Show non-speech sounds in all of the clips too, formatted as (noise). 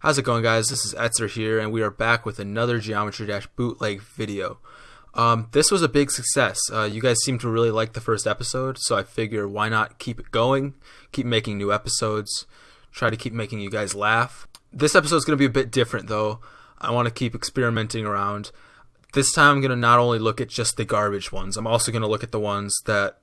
How's it going guys? This is Etzer here and we are back with another Geometry Dash bootleg video. Um, this was a big success. Uh, you guys seem to really like the first episode, so I figure why not keep it going, keep making new episodes, try to keep making you guys laugh. This episode is going to be a bit different though. I want to keep experimenting around. This time I'm going to not only look at just the garbage ones, I'm also going to look at the ones that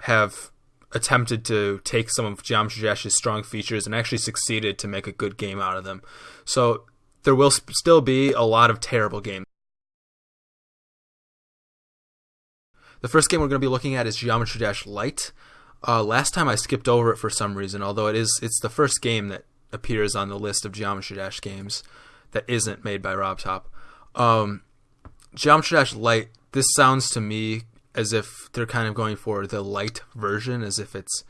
have attempted to take some of Geometry Dash's strong features and actually succeeded to make a good game out of them. So there will sp- still be a lot of terrible games. The first game we're going to be looking at is Geometry Dash Light. Uh, last time I skipped over it for some reason, although it is it's the first game that appears on the list of Geometry Dash games that isn't made by RobTop. Um, Geometry Dash Light. This sounds to me as if they're kind of going for the light version, as if it's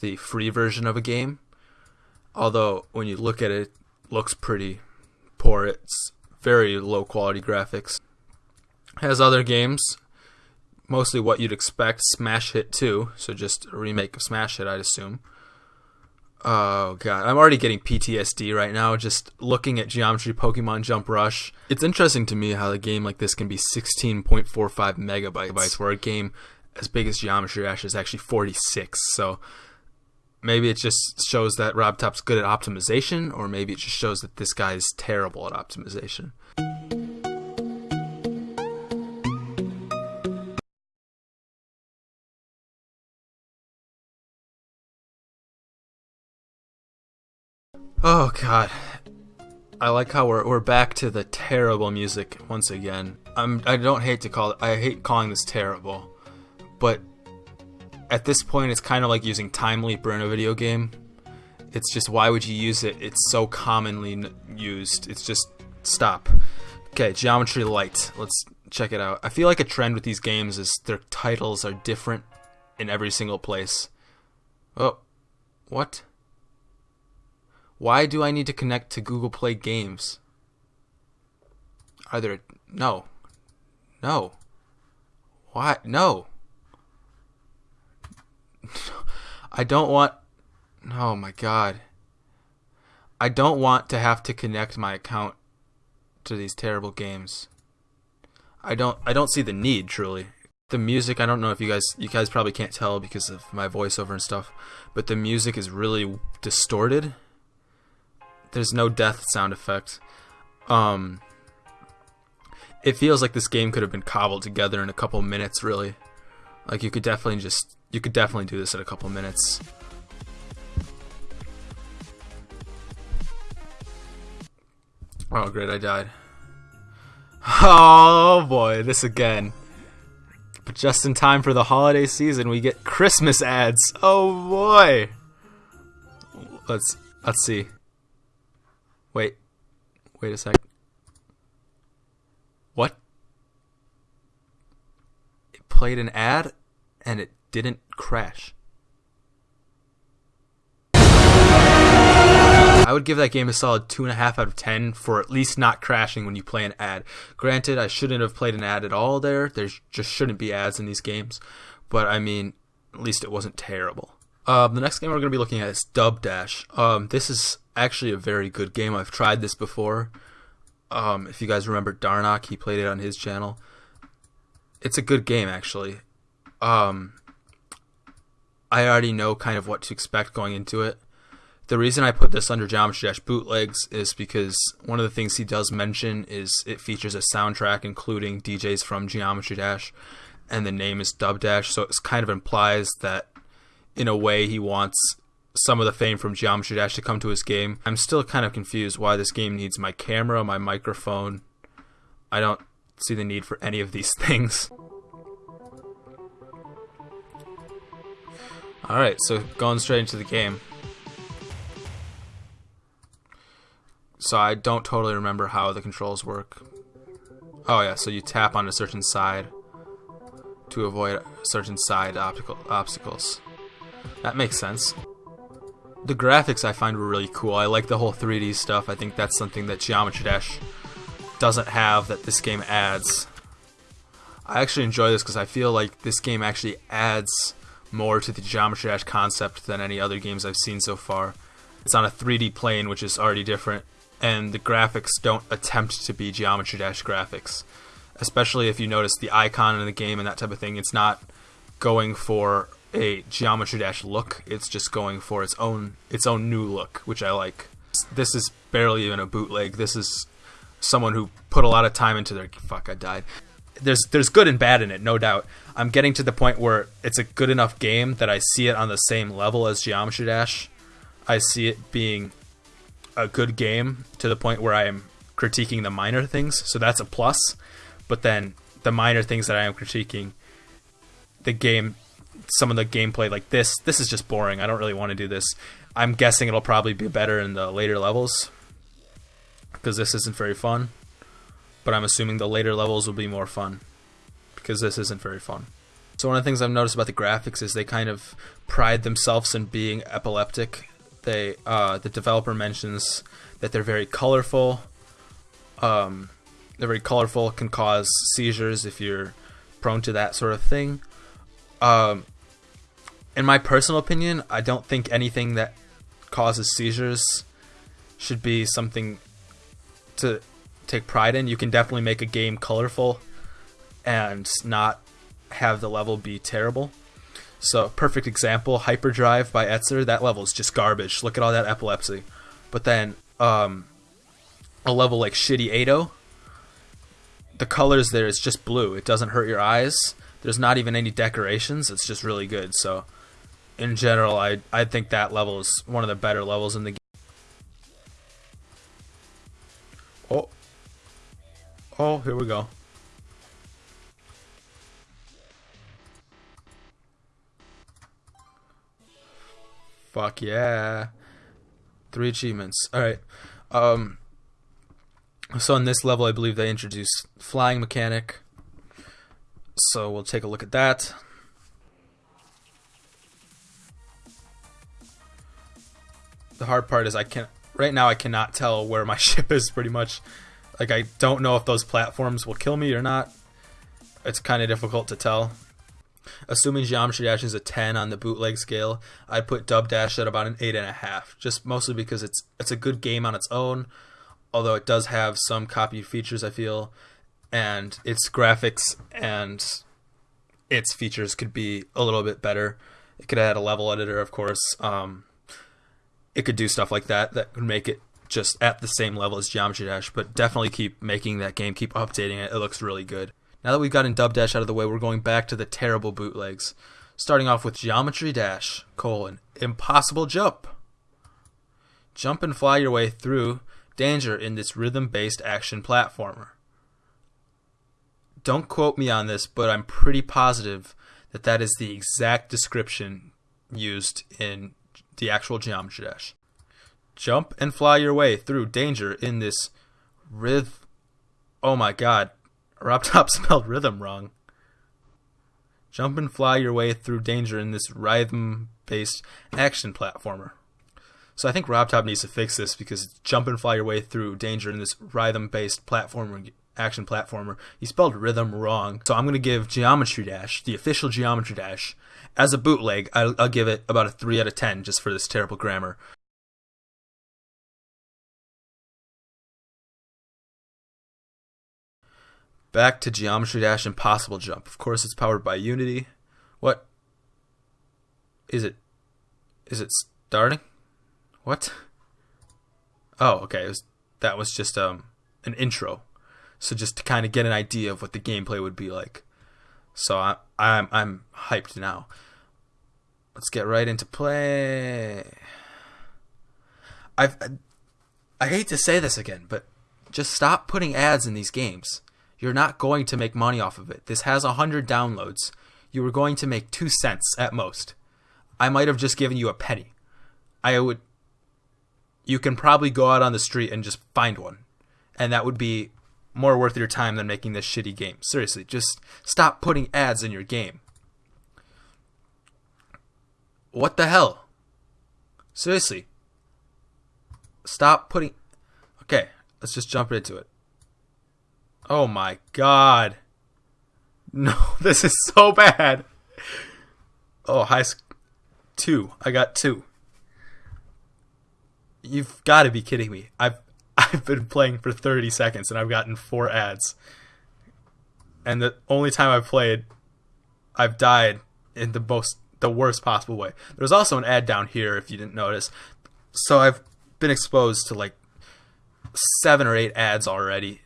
the free version of a game. Although when you look at it, it looks pretty poor. It's very low quality graphics. Has other games, mostly what you'd expect. Smash Hit 2, so just a remake of Smash Hit, I'd assume. Oh god, I'm already getting PTSD right now just looking at Geometry Pokemon Jump Rush. It's interesting to me how a game like this can be 16.45 megabytes, where a game as big as Geometry Dash is actually 46. So maybe it just shows that RobTop's good at optimization, or maybe it just shows that this guy is terrible at optimization. Oh god. I like how we're we're back to the terrible music once again. I'm I don't hate to call it I hate calling this terrible. But at this point it's kind of like using time leaper in a video game. It's just why would you use it? It's so commonly used. It's just stop. Okay, Geometry Light. Let's check it out. I feel like a trend with these games is their titles are different in every single place. Oh. What? Why do I need to connect to Google Play Games? Are there no. No. What? no. (laughs) I don't want Oh my god. I don't want to have to connect my account to these terrible games. I don't I don't see the need truly. The music, I don't know if you guys you guys probably can't tell because of my voiceover and stuff, but the music is really distorted there's no death sound effect. Um, it feels like this game could have been cobbled together in a couple minutes, really. Like you could definitely just you could definitely do this in a couple minutes. Oh great, I died. Oh boy, this again. But just in time for the holiday season, we get Christmas ads. Oh boy. Let's let's see. Wait. Wait a sec. What? It played an ad and it didn't crash. I would give that game a solid 2.5 out of 10 for at least not crashing when you play an ad. Granted, I shouldn't have played an ad at all there. There just shouldn't be ads in these games. But I mean, at least it wasn't terrible. Um, the next game we're going to be looking at is Dub Dash. Um, this is actually a very good game. I've tried this before. Um, if you guys remember Darnock, he played it on his channel. It's a good game, actually. Um, I already know kind of what to expect going into it. The reason I put this under Geometry Dash bootlegs is because one of the things he does mention is it features a soundtrack including DJs from Geometry Dash, and the name is Dub Dash, so it kind of implies that in a way he wants some of the fame from Geometry Dash to come to his game. I'm still kind of confused why this game needs my camera, my microphone. I don't see the need for any of these (laughs) things. Alright, so going straight into the game. So I don't totally remember how the controls work. Oh yeah, so you tap on a certain side to avoid certain side optical obstacles. That makes sense. The graphics I find were really cool. I like the whole 3D stuff. I think that's something that Geometry Dash doesn't have that this game adds. I actually enjoy this because I feel like this game actually adds more to the Geometry Dash concept than any other games I've seen so far. It's on a 3D plane, which is already different, and the graphics don't attempt to be Geometry Dash graphics. Especially if you notice the icon in the game and that type of thing, it's not going for a Geometry Dash look. It's just going for its own its own new look, which I like. This is barely even a bootleg. This is someone who put a lot of time into their fuck. I died. There's there's good and bad in it, no doubt. I'm getting to the point where it's a good enough game that I see it on the same level as Geometry Dash. I see it being a good game to the point where I am critiquing the minor things, so that's a plus. But then the minor things that I am critiquing, the game, some of the gameplay like this, this is just boring. I don't really want to do this. I'm guessing it'll probably be better in the later levels because this isn't very fun. But I'm assuming the later levels will be more fun because this isn't very fun. So one of the things I've noticed about the graphics is they kind of pride themselves in being epileptic. They uh, the developer mentions that they're very colorful. Um, they're very colorful, can cause seizures if you're prone to that sort of thing. Um, in my personal opinion, I don't think anything that causes seizures should be something to take pride in. You can definitely make a game colorful and not have the level be terrible. So, perfect example, Hyperdrive by Etzer, that level is just garbage. Look at all that epilepsy. But then, um, a level like Shitty Ado, the colors there is just blue. It doesn't hurt your eyes. There's not even any decorations. It's just really good. So, in general, I I think that level is one of the better levels in the game. Oh. Oh, here we go. Fuck yeah. Three achievements. Alright. Um so in this level I believe they introduced flying mechanic. So we'll take a look at that. The hard part is I can't right now I cannot tell where my (laughs) ship is pretty much. Like I don't know if those platforms will kill me or not. It's kind of difficult to tell. Assuming Geometry Dash is a 10 on the bootleg scale, I'd put Dub Dash at about an 8.5, just mostly because it's it's a good game on its own, although it does have some copied features, I feel, and its graphics and its features could be a little bit better. It could add a level editor, of course. Um, it could do stuff like that that could make it just at the same level as Geometry Dash, but definitely keep making that game, keep updating it. It looks really good. Now that we've gotten Dub Dash out of the way, we're going back to the terrible bootlegs. Starting off with Geometry Dash, colon, impossible jump. Jump and fly your way through danger in this rhythm-based action platformer. Don't quote me on this, but I'm pretty positive that that is the exact description used in the actual Geometry Dash. Jump and fly your way through danger in this rhythm. Oh my god, Rob Top (laughs) spelled rhythm wrong. Jump and fly your way through danger in this rhythm based action platformer. So I think Rob Top needs to fix this because jump and fly your way through danger in this rhythm based platformer action platformer. He spelled rhythm wrong. So I'm going to give Geometry Dash, the official Geometry Dash, as a bootleg, I'll, I'll give it about a 3 out of 10 just for this terrible grammar. Back to Geometry Dash Impossible Jump. Of course, it's powered by Unity. What? Is it? Is it starting? What? Oh, okay. Was, that was just um an intro. So just to kind of get an idea of what the gameplay would be like. So I, I'm I'm hyped now. Let's get right into play. I've I hate to say this again, but just stop putting ads in these games. You're not going to make money off of it. This has 100 downloads. You were going to make 2 cents at most. I might have just given you a penny. I would you can probably go out on the street and just find one. And that would be more worth your time than making this shitty game. Seriously, just stop putting ads in your game. What the hell? Seriously. Stop putting. Okay, let's just jump into it. Oh my god. No, (laughs) this is so bad. Oh, high two. I got two. You've got to be kidding me. I've I've been playing for 30 seconds and I've gotten four ads. And the only time I've played, I've died in the most the worst possible way. There's also an ad down here if you didn't notice. So I've been exposed to like seven or eight ads already.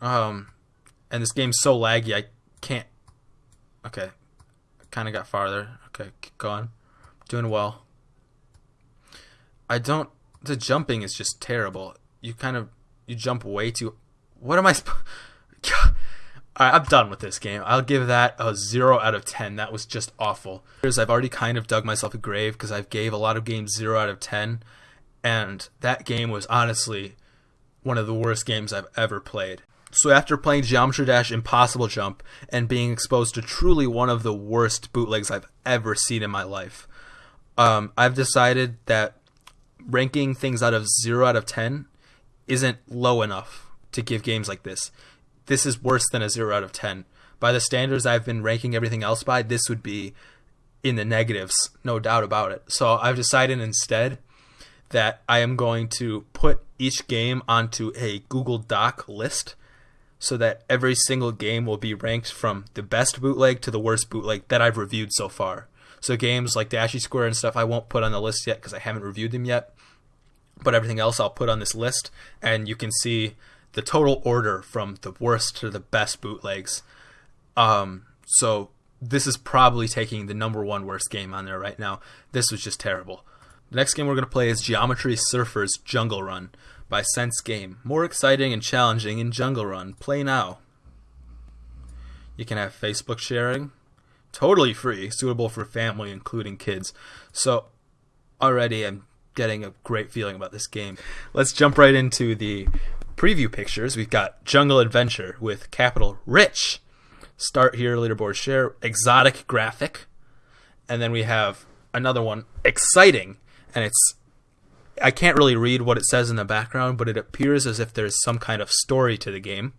Um, and this game's so laggy I can't. Okay, kind of got farther. Okay, keep going. Doing well. I don't. The jumping is just terrible. You kind of you jump way too. What am I? Sp- (laughs) I'm done with this game. I'll give that a 0 out of 10. That was just awful. I've already kind of dug myself a grave because I've gave a lot of games 0 out of 10. And that game was honestly one of the worst games I've ever played. So after playing Geometry Dash Impossible Jump and being exposed to truly one of the worst bootlegs I've ever seen in my life, um, I've decided that ranking things out of 0 out of 10 isn't low enough to give games like this this is worse than a 0 out of 10. By the standards I've been ranking everything else by, this would be in the negatives, no doubt about it. So I've decided instead that I am going to put each game onto a Google Doc list so that every single game will be ranked from the best bootleg to the worst bootleg that I've reviewed so far. So games like Dashy Square and stuff I won't put on the list yet because I haven't reviewed them yet. But everything else I'll put on this list and you can see the total order from the worst to the best bootlegs. Um, so this is probably taking the number one worst game on there right now. This was just terrible. The next game we're going to play is Geometry Surfers Jungle Run by Sense Game. More exciting and challenging in Jungle Run. Play now. You can have Facebook sharing. Totally free, suitable for family, including kids. So, already I'm getting a great feeling about this game. Let's jump right into the preview pictures, we've got Jungle Adventure with capital Rich. Start here, leaderboard share, exotic graphic. And then we have another one, exciting. And it's, I can't really read what it says in the background, but it appears as if there's some kind of story to the game.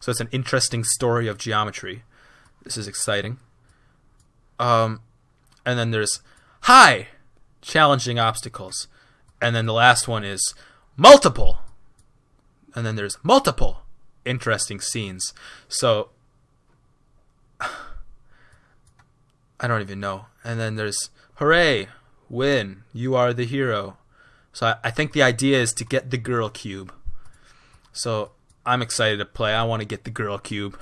So it's an interesting story of geometry. This is exciting. Um, and then there's high, challenging obstacles. And then the last one is multiple, and then there's multiple interesting scenes. So (sighs) I don't even know. And then there's hooray, win, you are the hero. So I, I think the idea is to get the girl cube. So I'm excited to play. I want to get the girl cube.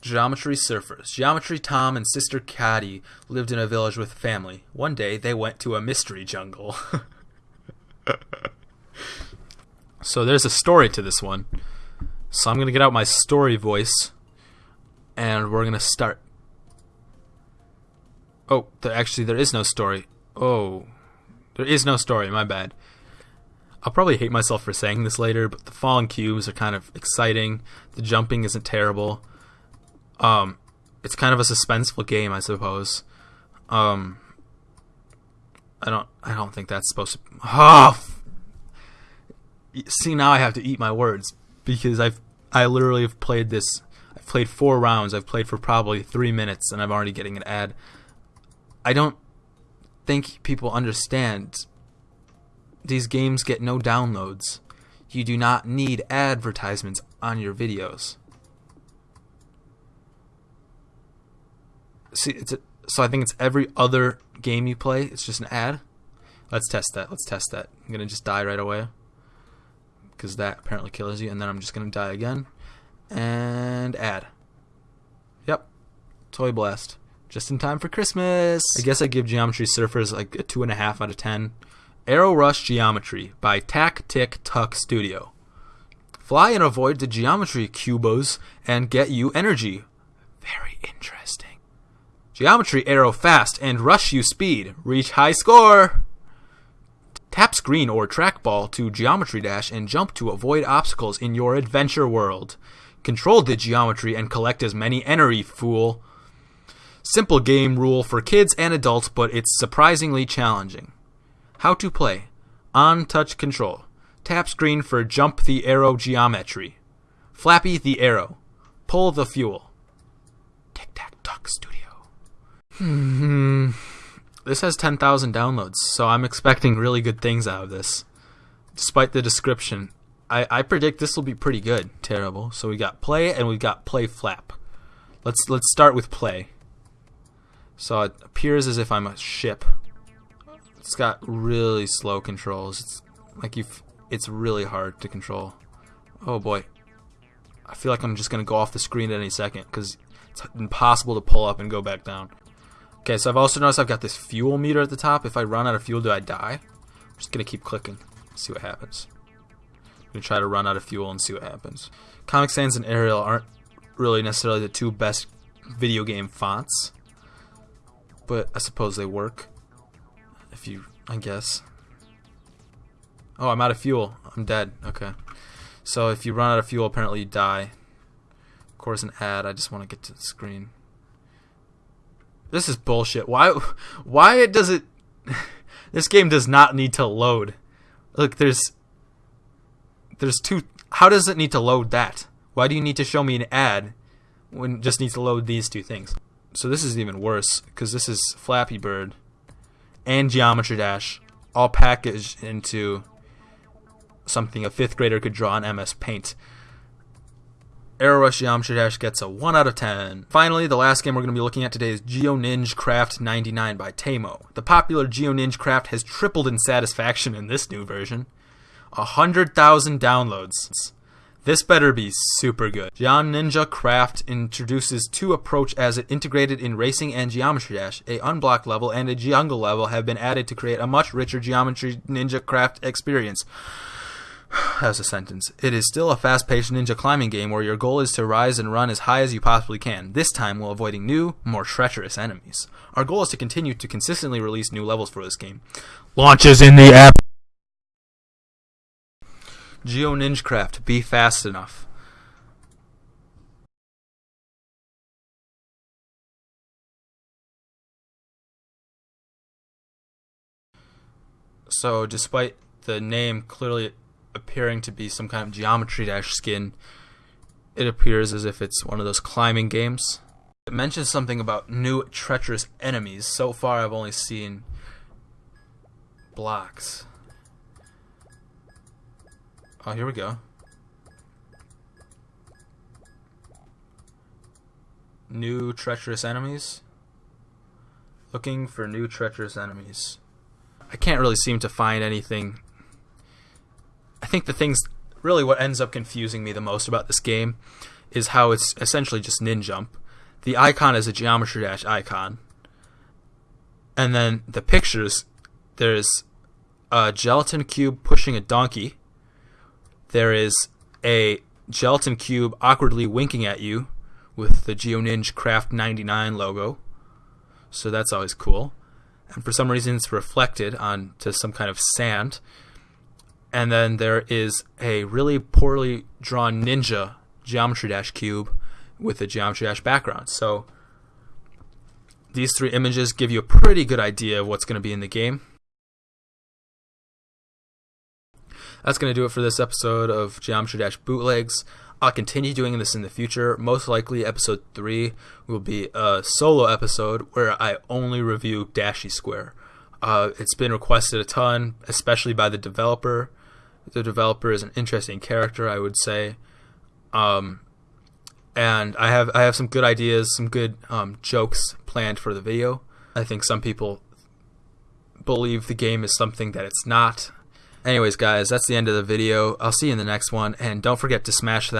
Geometry Surfers. Geometry Tom and Sister Caddy lived in a village with family. One day they went to a mystery jungle. (laughs) So there's a story to this one. So I'm going to get out my story voice and we're going to start. Oh, there, actually, there is no story. Oh, there is no story. My bad. I'll probably hate myself for saying this later, but the falling cubes are kind of exciting. The jumping isn't terrible. Um, it's kind of a suspenseful game, I suppose. Um, I don't, I don't think that's supposed to. Oh, see now I have to eat my words because I've I literally have played this. I've played four rounds. I've played for probably three minutes, and I'm already getting an ad. I don't think people understand. These games get no downloads. You do not need advertisements on your videos. See, it's a, so I think it's every other game you play. It's just an ad. Let's test that. Let's test that. I'm gonna just die right away because that apparently kills you. And then I'm just to die again. And add. Yep. Toy Blast. Just in time for Christmas. I guess I give Geometry Surfers like a 2.5 out of 10. Arrow Rush Geometry by Tac Tick Tuck Studio. Fly and avoid the geometry cubos and get you energy. Very interesting. Geometry arrow fast and rush you speed. Reach high score. Tap screen or trackball to Geometry Dash and jump to avoid obstacles in your adventure world. Control the geometry and collect as many energy, fool. Simple game rule for kids and adults, but it's surprisingly challenging. How to play. On touch control. Tap screen for jump the arrow geometry. Flappy the arrow. Pull the fuel. Tic Tac Tuck Studio. Hmm. This has 10,000 downloads, so I'm expecting really good things out of this. despite the description, I, I predict this will be pretty good. Terrible. So we got play and we got play flap. Let's let's start with play. So it appears as if I'm a ship. It's got really slow controls. It's like you it's really hard to control. Oh boy. I feel like I'm just going to go off the screen at any second cuz it's impossible to pull up and go back down. Okay, so I've also noticed I've got this fuel meter at the top. If I run out of fuel, do I die? I'm just going to keep clicking. See what happens. I'm going to try to run out of fuel and see what happens. Comic Sans and Arial aren't really necessarily the two best video game fonts. But I suppose they work. If you, I guess. Oh, I'm out of fuel. I'm dead. Okay. So if you run out of fuel, apparently you die. Of course, an ad. I just want to get to the screen. This is bullshit. Why? Why does it? (sighs) this game does not need to load. Look, there's there's two. How does it need to load that? Why do you need to show me an ad when it just needs to load these two things? So this is even worse because this is Flappy Bird and Geometry Dash all packaged into something a fifth grader could draw on MS Paint. Arrow Rush Geometry Dash gets a 1 out of 10. Finally, the last game we're going to be looking at today is GeoNinja Craft 99 by Tamo. The popular GeoNinja Craft has tripled in satisfaction in this new version. 100,000 downloads. This better be super good. GeoNinja Craft introduces two approach as it integrated in Racing and Geometry Dash. A unblocked level and a jungle level have been added to create a much richer Geometry Ninja Craft experience. (sighs) That's a sentence. It is still a fast paced ninja climbing game where your goal is to rise and run as high as you possibly can, this time while avoiding new, more treacherous enemies. Our goal is to continue to consistently release new levels for this game. Launches in the app. GeoNinja Craft, be fast enough. So, despite the name clearly appearing to be some kind of geometry dash skin, it appears as if it's one of those climbing games. It mentions something about new treacherous enemies. So far, I've only seen blocks. Oh, here we go. New treacherous enemies. Looking for new treacherous enemies. I can't really seem to find anything I think the things really what ends up confusing me the most about this game is how it's essentially just Ninjump. The icon is a Geometry Dash icon. And then the pictures, there's a gelatin cube pushing a donkey. There is a gelatin cube awkwardly winking at you with the GeoNinja Craft 99 logo. So that's always cool. And for some reason it's reflected onto some kind of sand and then there is a really poorly drawn ninja geometry dash cube with a geometry dash background. So these three images give you a pretty good idea of what's going to be in the game. That's going to do it for this episode of Geometry Dash Bootlegs. I'll continue doing this in the future. Most likely, episode 3 will be a solo episode where I only review Dashy Square. Uh, it's been requested a ton, especially by the developer the developer is an interesting character, I would say. Um, and I have I have some good ideas, some good um, jokes planned for the video. I think some people believe the game is something that it's not. Anyways, guys, that's the end of the video. I'll see you in the next one, and don't forget to smash that.